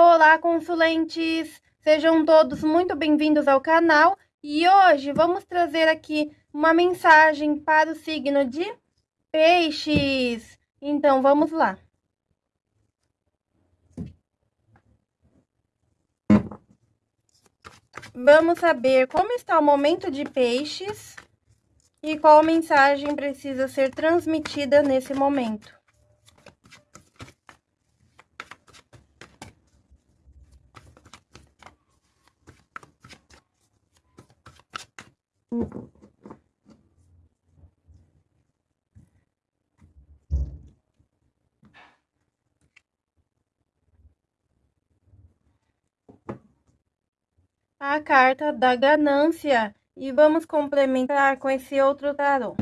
Olá, consulentes! Sejam todos muito bem-vindos ao canal e hoje vamos trazer aqui uma mensagem para o signo de Peixes. Então, vamos lá. Vamos saber como está o momento de Peixes e qual mensagem precisa ser transmitida nesse momento. A carta da ganância e vamos complementar com esse outro tarô.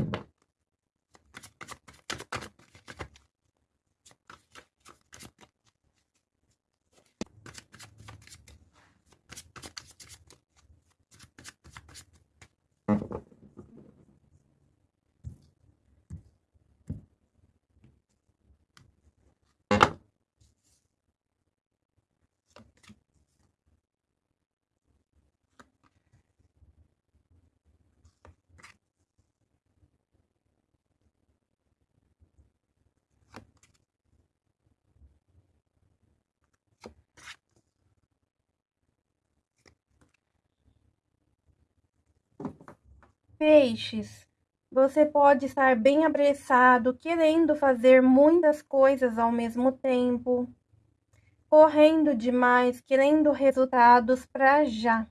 Peixes, você pode estar bem apressado, querendo fazer muitas coisas ao mesmo tempo, correndo demais, querendo resultados para já.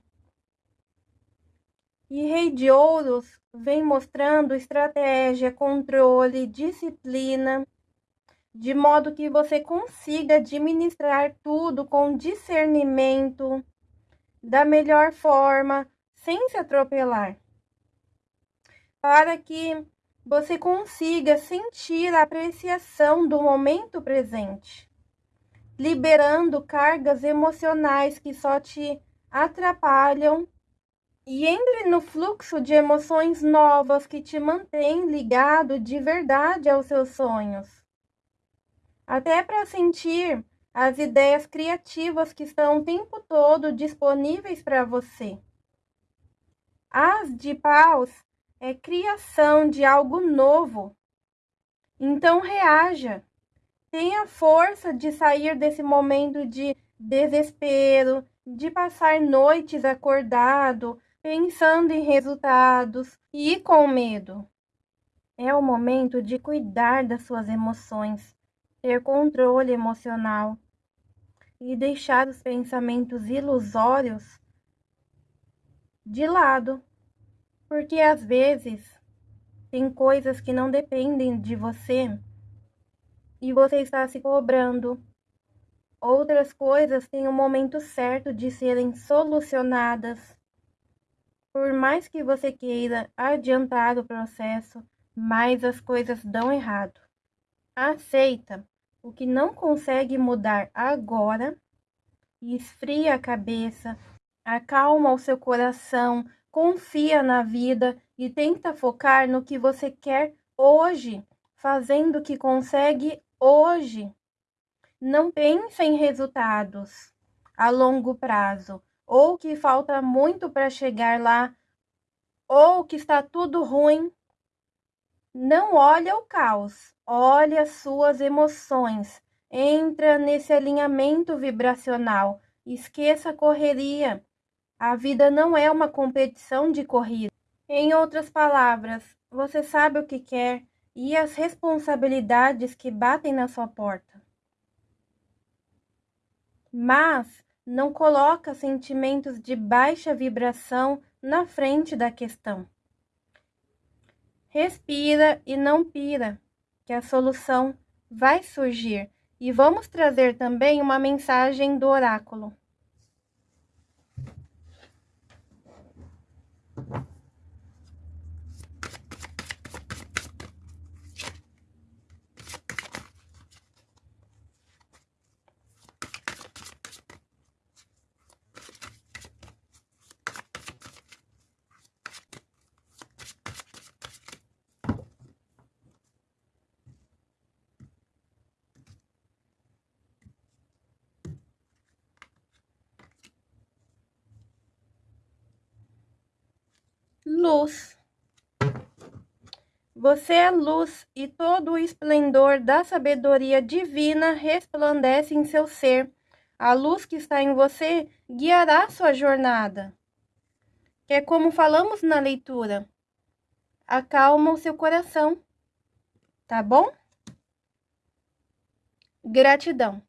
E Rei de Ouros vem mostrando estratégia, controle, disciplina, de modo que você consiga administrar tudo com discernimento, da melhor forma, sem se atropelar para que você consiga sentir a apreciação do momento presente, liberando cargas emocionais que só te atrapalham e entre no fluxo de emoções novas que te mantém ligado de verdade aos seus sonhos. Até para sentir as ideias criativas que estão o tempo todo disponíveis para você. As de paus é criação de algo novo. Então reaja. Tenha força de sair desse momento de desespero, de passar noites acordado, pensando em resultados e com medo. É o momento de cuidar das suas emoções, ter controle emocional e deixar os pensamentos ilusórios de lado porque às vezes tem coisas que não dependem de você e você está se cobrando. Outras coisas têm o um momento certo de serem solucionadas. Por mais que você queira adiantar o processo, mais as coisas dão errado. Aceita o que não consegue mudar agora e esfria a cabeça, acalma o seu coração, confia na vida e tenta focar no que você quer hoje, fazendo o que consegue hoje. Não pense em resultados a longo prazo, ou que falta muito para chegar lá, ou que está tudo ruim. Não olha o caos, olha as suas emoções. Entra nesse alinhamento vibracional. Esqueça a correria. A vida não é uma competição de corrida. Em outras palavras, você sabe o que quer e as responsabilidades que batem na sua porta. Mas não coloca sentimentos de baixa vibração na frente da questão. Respira e não pira, que a solução vai surgir. E vamos trazer também uma mensagem do oráculo. Luz. Você é luz e todo o esplendor da sabedoria divina resplandece em seu ser. A luz que está em você guiará sua jornada. É como falamos na leitura. Acalma o seu coração. Tá bom? Gratidão.